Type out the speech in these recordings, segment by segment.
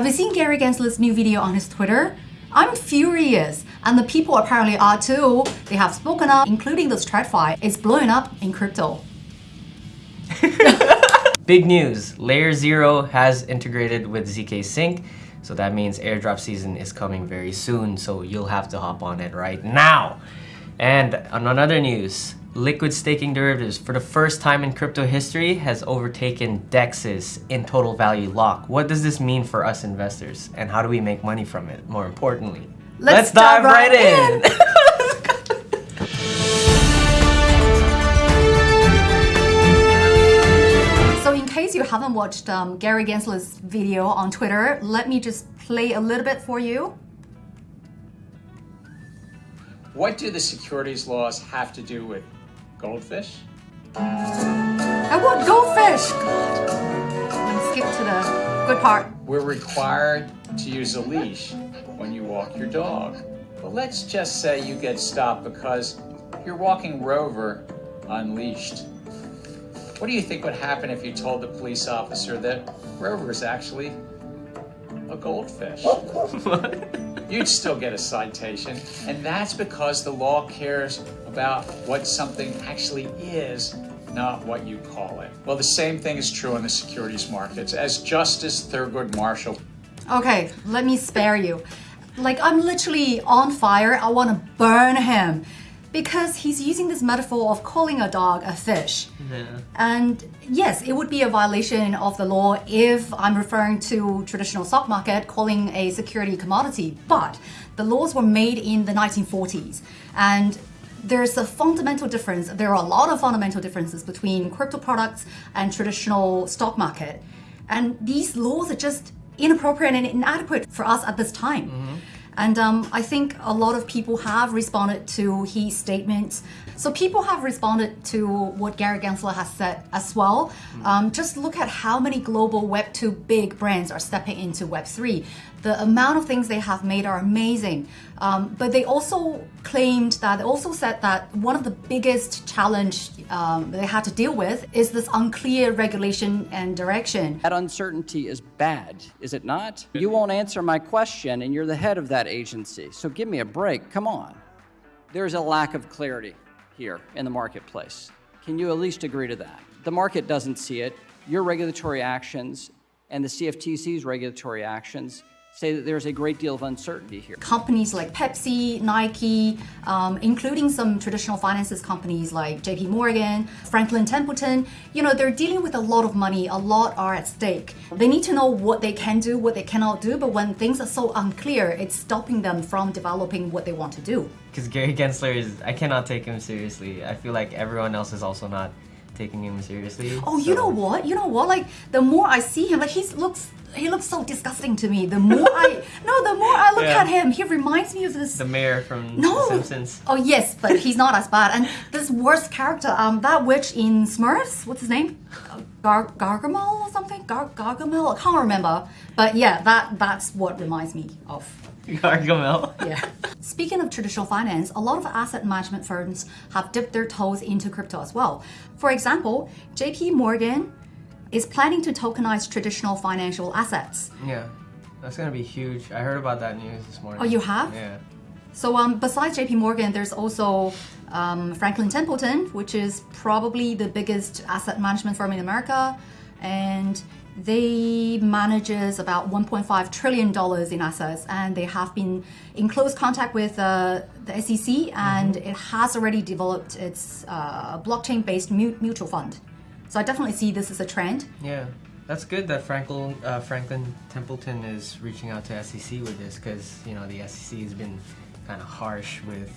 Have you seen Gary Gensler's new video on his Twitter? I'm furious, and the people apparently are too. They have spoken up, including this TradFi. It's blowing up in crypto. Big news, Layer Zero has integrated with ZK Sync, so that means airdrop season is coming very soon, so you'll have to hop on it right now. And on another news, liquid staking derivatives for the first time in crypto history has overtaken DEXs in total value lock. What does this mean for us investors and how do we make money from it more importantly? Let's, dive, right, in. So in case you haven't watched um, Gary Gensler's video on Twitter, let me just play a little bit for you. What do the securities laws have to do with goldfish? I want goldfish! Let me skip to the good part. We're required to use a leash when you walk your dog. But let's just say you get stopped because you're walking Rover unleashed. What do you think would happen if you told the police officer that Rover is actually a goldfish? You'd still get a citation. And that's because the law cares about what something actually is, not what you call it. Well, the same thing is true in the securities markets. As Justice Thurgood Marshall Okay, let me spare you. Like, I'm literally on fire. I want to burn him because he's using this metaphor of calling a dog a fish. Yeah. And yes, it would be a violation of the law if I'm referring to traditional stock market calling a security commodity. But the laws were made in the 1940s and there's a fundamental difference. There are a lot of fundamental differences between crypto products and traditional stock market. And these laws are just inappropriate and inadequate for us at this time. And um, I think a lot of people have responded to his statements. So people have responded to what Gary Gensler has said as well. Um, just look at how many global Web2 big brands are stepping into Web3. The amount of things they have made are amazing. Um, but they also claimed that, they also said that one of the biggest challenge um, they had to deal with is this unclear regulation and direction. That uncertainty is bad, is it not? You won't answer my question, and you're the head of that agency. So give me a break. Come on. There's a lack of clarity here in the marketplace. Can you at least agree to that? The market doesn't see it. Your regulatory actions and the CFTC's regulatory actions say that there's a great deal of uncertainty here. companies like Pepsi, Nike, um, including some traditional finances companies like JP Morgan, Franklin Templeton, you know, they're dealing with a lot of money, a lot are at stake. They need to know what they can do, what they cannot do, but when things are so unclear, it's stopping them from developing what they want to do. Because Gary Gensler is, I cannot take him seriously. I feel like everyone else is also not taking him seriously. Oh, you know what? You know what? Like the more I see him, like he looks he looks so disgusting to me. The more I no, the more I look Yeah. at him, he reminds me of this The mayor from No. The Simpsons. Oh yes, but he's not as bad. And this worst character, um, that witch in Smurfs, what's his name? Gar Gargamel or something? Gar Gargamel? I can't remember. But yeah, that that's what reminds me of. Gargamel. Yeah. Speaking of traditional finance, a lot of asset management firms have dipped their toes into crypto as well. For example, JP Morgan is planning to tokenize traditional financial assets. Yeah. That's gonna be huge. I heard about that news this morning. Oh, you have? Yeah. So um, besides JP Morgan, there's also um, Franklin Templeton, which is probably the biggest asset management firm in America, and they manages about 1.5 trillion dollars in assets, and they have been in close contact with uh, the SEC, and it has already developed its uh, blockchain-based mutual fund. So I definitely see this as a trend. Yeah. That's good that Franklin, uh, Franklin Templeton is reaching out to SEC with this because, you know, the SEC has been kind of harsh with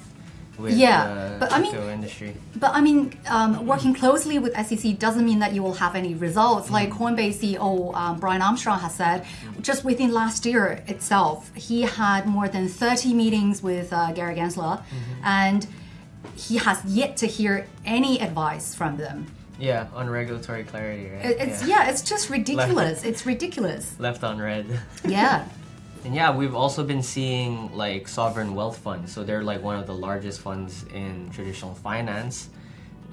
with Yeah, the but I mean- crypto industry. But I mean, um, working closely with SEC doesn't mean that you will have any results. Like Coinbase CEO um, Brian Armstrong has said, just within last year itself, he had more than 30 meetings with uh, Gary Gensler, and he has yet to hear any advice from them. Yeah, on regulatory clarity, right? It's yeah, it's just ridiculous. It's ridiculous. Left on red. Yeah. And yeah, we've also been seeing like sovereign wealth funds. So they're like one of the largest funds in traditional finance.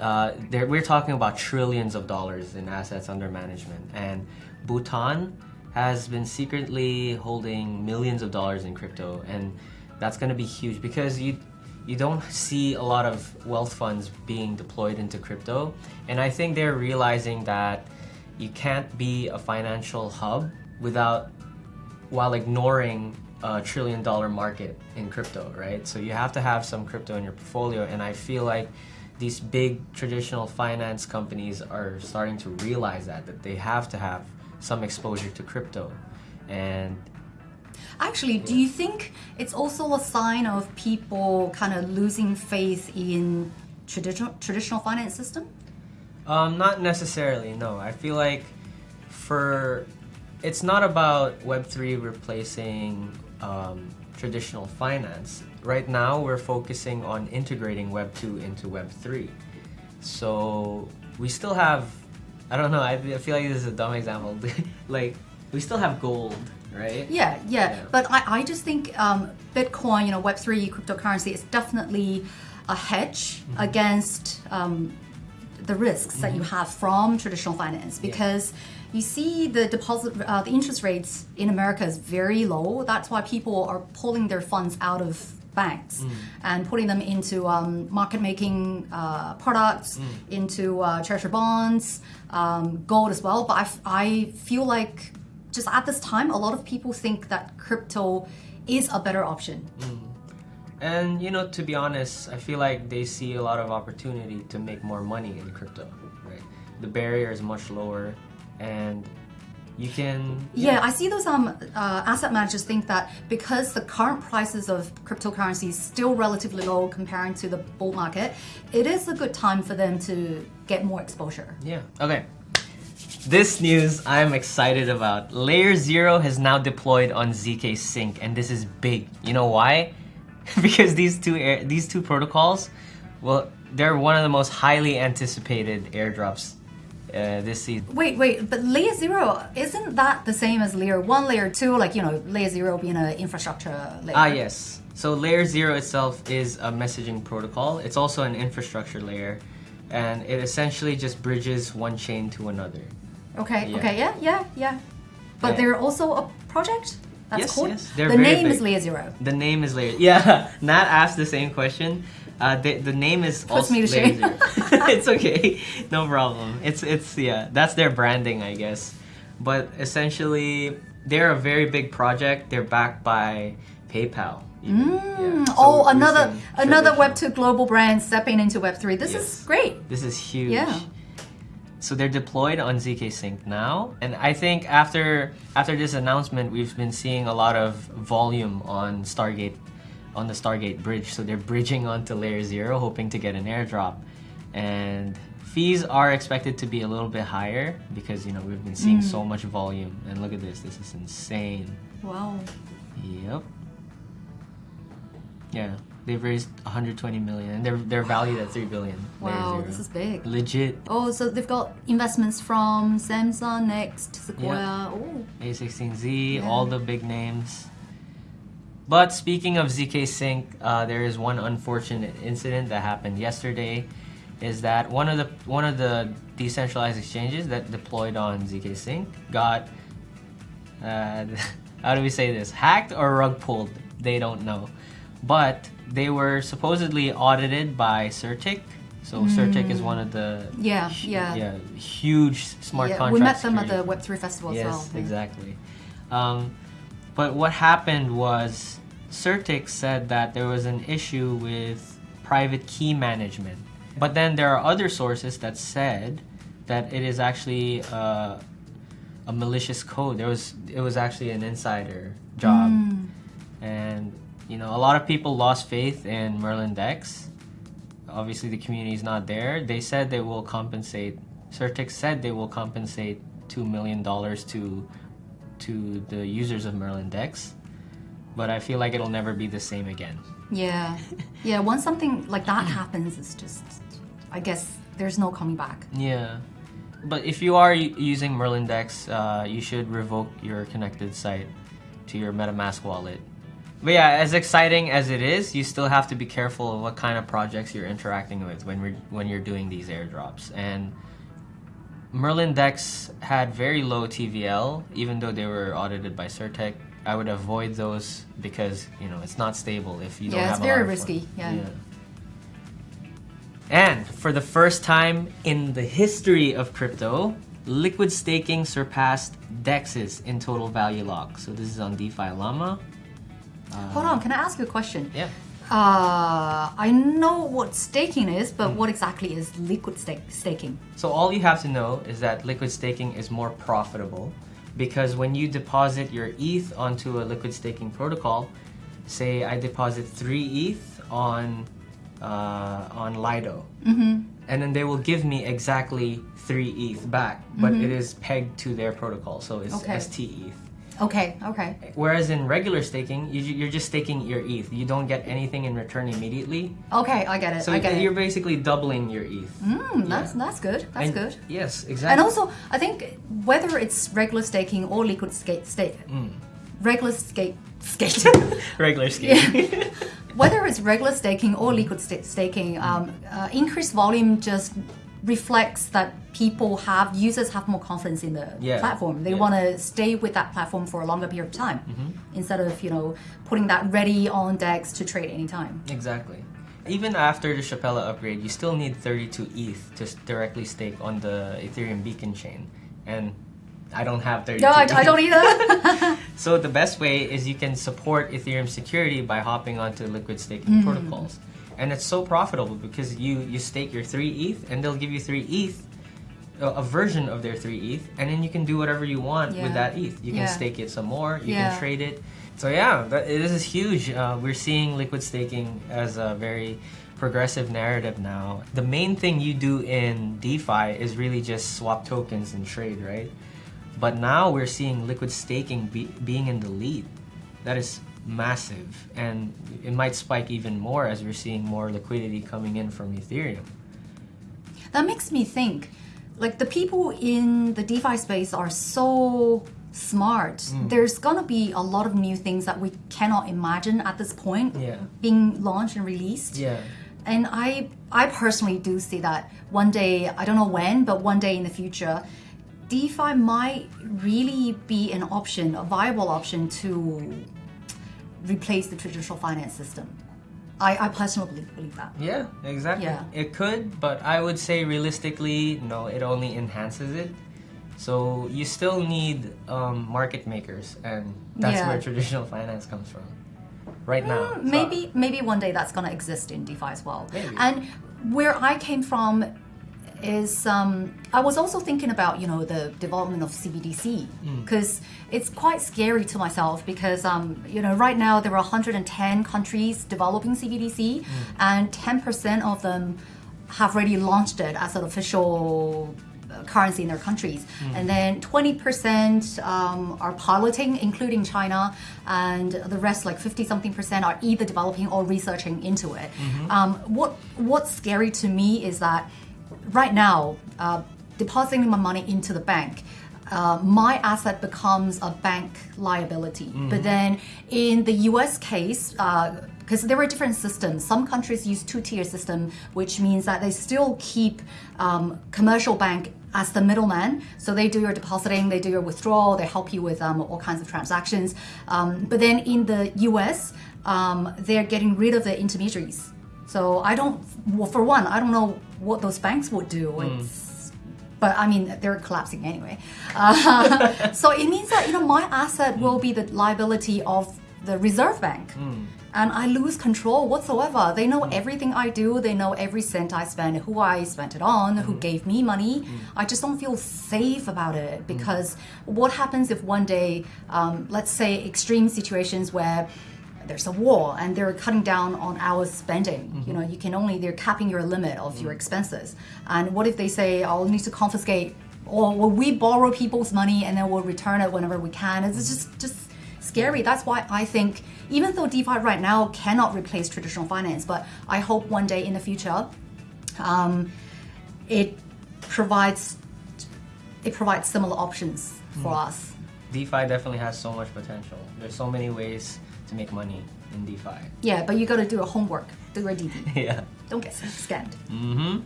Uh, they're, we're talking about trillions of dollars in assets under management. And Bhutan has been secretly holding millions of dollars in crypto, and that's going to be huge because you you don't see a lot of wealth funds being deployed into crypto, and I think they're realizing that you can't be a financial hub without while ignoring a trillion dollar market in crypto, right? So you have to have some crypto in your portfolio, and I feel like these big traditional finance companies are starting to realize that that they have to have some exposure to crypto, and Actually, do you think it's also a sign of people kind of losing faith in traditional traditional finance system? Um, not necessarily. No, I feel like for it's not about Web three replacing um, traditional finance. Right now, we're focusing on integrating Web two into Web three. So we still have. I don't know. I I feel like this is a dumb example. like we still have gold, right? Yeah, yeah. Yeah. But I, I just think um, Bitcoin, you know, Web3 cryptocurrency is definitely a hedge Mm-hmm. against um, the risks that you have from traditional finance because you see the deposit, uh, the interest rates in America is very low. That's why people are pulling their funds out of banks Mm. and putting them into um, market making uh, products, Mm. into uh, treasury bonds, um, gold as well. But I, f- I feel like just at this time, a lot of people think that crypto is a better option. And you know, to be honest, I feel like they see a lot of opportunity to make more money in crypto. Right, the barrier is much lower, and you can. Yeah, I see those um, uh, asset managers think that because the current prices of cryptocurrency is still relatively low comparing to the bull market, it is a good time for them to get more exposure. Yeah. Okay. This news I'm excited about. Layer Zero has now deployed on zk Sync, and this is big. You know why? because these two air, these two protocols, well, they're one of the most highly anticipated airdrops uh, this season. Wait, wait, but layer zero isn't that the same as layer one, layer two? Like you know, layer zero being an infrastructure layer. Ah, yes. So layer zero itself is a messaging protocol. It's also an infrastructure layer, and it essentially just bridges one chain to another. Okay, Yeah. okay, yeah, yeah, yeah. But Yeah. they're also a project. That's Yes, called. yes, they're the name is big. layer zero. The name is layer. Yeah, Nat asked the same question. Uh, the, the name is Puts also me to layer shame. zero. it's okay, no problem. It's it's yeah, that's their branding, I guess. But essentially, they're a very big project. They're backed by PayPal. even. Yeah, so oh, another another Web traditional- two global brand stepping into Web three. This Yes. is great. This is huge. Yeah. So they're deployed on ZK Sync now, and I think after after this announcement, we've been seeing a lot of volume on Stargate, on the Stargate bridge. So they're bridging onto Layer Zero, hoping to get an airdrop, and fees are expected to be a little bit higher because you know we've been seeing so mm. much volume. And look at this, this is insane. Wow. Yep. Yeah, they've raised 120 million, and they're they're valued at 3 billion. Wow, this is big. legit. Oh, so they've got investments from Samsung, Next, Sequoia. Yeah. Oh, A16Z, Yeah. all the big names. But speaking of ZK Sync, uh, there is one unfortunate incident that happened yesterday. Is that one of the one of the decentralized exchanges that deployed on ZK Sync got uh, how do we say this hacked or rug pulled? They don't know, but they were supposedly audited by CertiK. So CertiK is one of the. Yeah, yeah. yeah huge smart yeah. contract. We met them at the Web three festival yes, as well. Yeah. exactly. Um, but what happened was CertiK said that there was an issue with private key management. But then there are other sources that said that it is actually uh, a malicious code. There was it was actually an insider job, and you know a lot of people lost faith in Merlin Dex. Obviously, the community is not there. They said they will compensate. Certix said they will compensate two million dollars to to the users of Merlin Dex, but I feel like it'll never be the same again. Yeah, yeah. Once something like that happens, it's just, I guess there's no coming back. Yeah. But if you are using Merlin Dex, uh, you should revoke your connected site to your MetaMask wallet. But yeah, as exciting as it is, you still have to be careful of what kind of projects you're interacting with when we're, when you're doing these airdrops. And Merlin Dex had very low TVL, even though they were audited by CertiK. I would avoid those because you know it's not stable if you don't Yeah, have it's a very risky, fun. yeah. And for the first time in the history of crypto, liquid staking surpassed DEXs in total value lock. So this is on DeFi Llama. Hold on, can I ask you a question? Yeah. Uh, I know what staking is, but what exactly is liquid stake, staking? So all you have to know is that liquid staking is more profitable because when you deposit your ETH onto a liquid staking protocol, say I deposit three ETH on uh, on Lido, and then they will give me exactly three ETH back, but it is pegged to their protocol, so it's Okay. ST ETH. Okay, okay. Whereas in regular staking, you, you're just staking your ETH. You don't get anything in return immediately. Okay, I get it. So I get you're it. basically doubling your ETH. Hmm, that's, that's good. That's And- good. Yes, exactly. And also, I think whether it's regular staking or liquid skate, stake, Mm. regular skate, skate, regular staking. whether it's regular staking or liquid sta- staking, um, uh, increased volume just reflects that people have users have more confidence in the Yeah, platform. They yeah. want to stay with that platform for a longer period of time Mm-hmm. instead of you know putting that ready on decks to trade anytime. Exactly. Even after the Shapella upgrade, you still need 32 ETH to directly stake on the Ethereum Beacon chain. And I don't have 32 No, I, ETH. I don't either. So the best way is you can support Ethereum security by hopping onto liquid Mm. staking protocols. And it's so profitable because you, you stake your 3 ETH and they'll give you 3 ETH, a, a version of their 3 ETH, and then you can do whatever you want Yeah. with that ETH. You can Yeah. stake it some more, you Yeah. can trade it. So yeah, that, this is huge. Uh, we're seeing liquid staking as a very progressive narrative now. The main thing you do in DeFi is really just swap tokens and trade, right? But now we're seeing liquid staking be, being in the lead. That is massive, and it might spike even more as we're seeing more liquidity coming in from Ethereum. That makes me think, like the people in the DeFi space are so smart. Mm. There's gonna be a lot of new things that we cannot imagine at this point Yeah. being launched and released. Yeah. And I I personally do see that one day, I don't know when, but one day in the future, DeFi might really be an option, a viable option to replace the traditional finance system. I, I personally believe that. Yeah, exactly. Yeah. It could, but I would say realistically, no, it only enhances it. So you still need um, market makers, and that's Yeah. where traditional finance comes from. Right now. So- maybe maybe one day that's going to exist in DeFi as well. Maybe. And where I came from is um, I was also thinking about you know the development of CBDC Mm. because it's quite scary to myself because um, you know right now there are 110 countries developing CBDC Mm. and 10% of them have already launched it as an official uh, currency in their countries. Mm. And then 20% um, are piloting, including China, and the rest, like 50 something percent, are either developing or researching into it. Mm-hmm. Um, what What's scary to me is that right now, uh, depositing my money into the bank. Uh, my asset becomes a bank liability. But then in the US case, because there are different systems. Some countries use two-tier system, which means that they still keep um, commercial bank as the middleman. So they do your depositing, they do your withdrawal, they help you with um, all kinds of transactions. Um, but then in the US, um, they're getting rid of the intermediaries. So I don't, well, for one, I don't know what those banks would do. Mm. It's, but I mean, they're collapsing anyway. Uh, so it means that you know my asset mm. will be the liability of the Reserve Bank, mm. and I lose control whatsoever. They know everything I do. They know every cent I spend, who I spent it on, who gave me money. I just don't feel safe about it because what happens if one day, um, let's say, extreme situations where there's a war and they're cutting down on our spending. You mm-hmm. know, you can only they're capping your limit of your mm. expenses. And what if they say, "I'll need to confiscate," or will we borrow people's money and then we'll return it whenever we can? It's just just scary. That's why I think even though DeFi right now cannot replace traditional finance, but I hope one day in the future, um, it provides it provides similar options for mm. us. DeFi definitely has so much potential. There's so many ways to make money in DeFi. Yeah, but you got to do your homework, do your DD. yeah. Don't get scammed. Mm-hmm.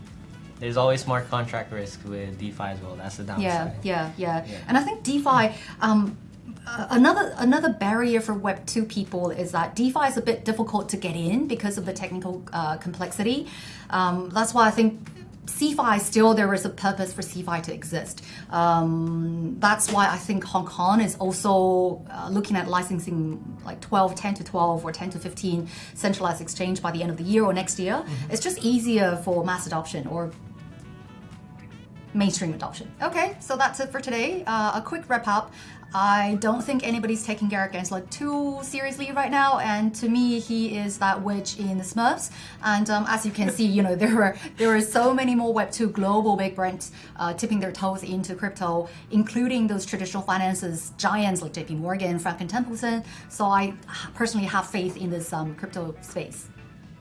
there's always smart contract risk with DeFi as well. That's the downside. Yeah, yeah, yeah, Yeah. And I think DeFi, um, uh, another another barrier for Web two people is that DeFi is a bit difficult to get in because of the technical uh, complexity. Um, that's why I think. CeFi still there is a purpose for CeFi to exist. Um, that's why I think Hong Kong is also uh, looking at licensing like 12, 10 to 12 or 10 to 15 centralized exchange by the end of the year or next year. It's just easier for mass adoption or mainstream adoption. Okay, so that's it for today. Uh, a quick wrap up. I don't think anybody's taking Garrett Gensler too seriously right now, and to me, he is that witch in the Smurfs. And um, as you can see, you know there are there are so many more Web two global big brands uh, tipping their toes into crypto, including those traditional finances giants like J.P. Morgan, Franklin Templeton. So I personally have faith in this um, crypto space.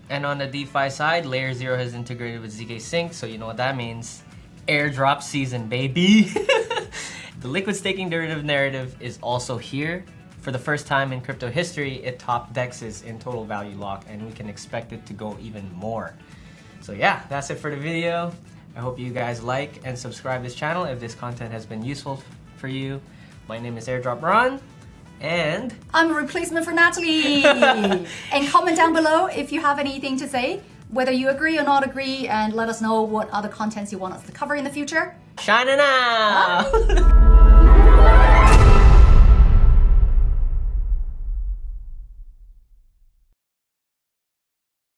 And on the DeFi side, Layer Zero has integrated with ZK Sync, so you know what that means. Airdrop season, baby! the liquid staking derivative narrative is also here. For the first time in crypto history, it topped DEXs in total value lock, and we can expect it to go even more. So yeah, that's it for the video. I hope you guys like and subscribe this channel if this content has been useful for you. My name is Airdrop Ron, and I'm a replacement for Natalie. and comment down below if you have anything to say, whether you agree or not agree, and let us know what other contents you want us to cover in the future. shining out!